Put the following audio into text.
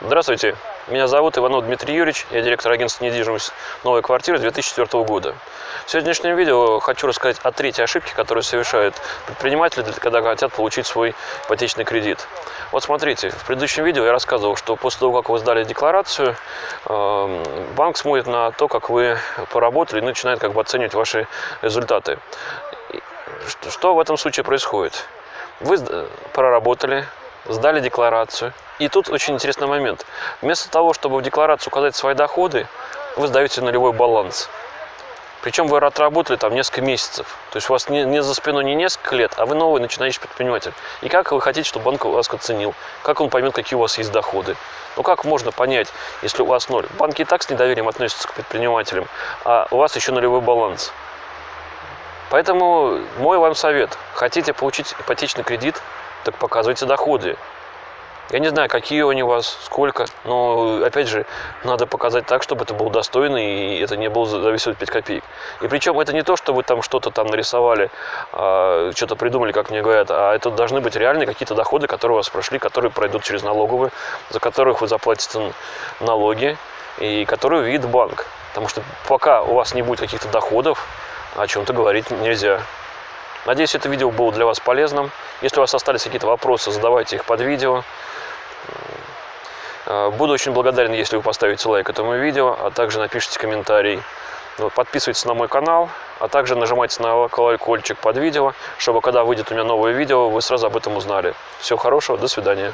Здравствуйте, меня зовут Иванов Дмитрий Юрьевич, я директор агентства недвижимость «Новая квартира» 2004 года. В сегодняшнем видео хочу рассказать о третьей ошибке, которую совершают предприниматели, когда хотят получить свой ипотечный кредит. Вот смотрите, в предыдущем видео я рассказывал, что после того, как вы сдали декларацию, эм, банк смотрит на то, как вы поработали, и начинает как бы оценивать ваши результаты. Что в этом случае происходит? Вы проработали, сдали декларацию. И тут очень интересный момент. Вместо того, чтобы в декларацию указать свои доходы, вы сдаете нулевой баланс. Причем вы отработали там несколько месяцев. То есть у вас не, не за спиной не несколько лет, а вы новый начинающий предприниматель. И как вы хотите, чтобы банк вас оценил? Как он поймет, какие у вас есть доходы? Ну как можно понять, если у вас ноль? Банки и так с недоверием относятся к предпринимателям, а у вас еще нулевой баланс. Поэтому мой вам совет. Хотите получить ипотечный кредит, так показывайте доходы. Я не знаю, какие они у вас, сколько, но, опять же, надо показать так, чтобы это было достойно, и это не было зависеть 5 копеек. И причем это не то, что вы там что-то там нарисовали, а, что-то придумали, как мне говорят, а это должны быть реальные какие-то доходы, которые у вас прошли, которые пройдут через налоговые, за которых вы заплатите налоги, и которые увидит банк. Потому что пока у вас не будет каких-то доходов, о чем-то говорить нельзя. Надеюсь, это видео было для вас полезным. Если у вас остались какие-то вопросы, задавайте их под видео. Э, буду очень благодарен, если вы поставите лайк этому видео, а также напишите комментарий. Подписывайтесь на мой канал, а также нажимайте на колокольчик под видео, чтобы когда выйдет у меня новое видео, вы сразу об этом узнали. Всего хорошего, до свидания.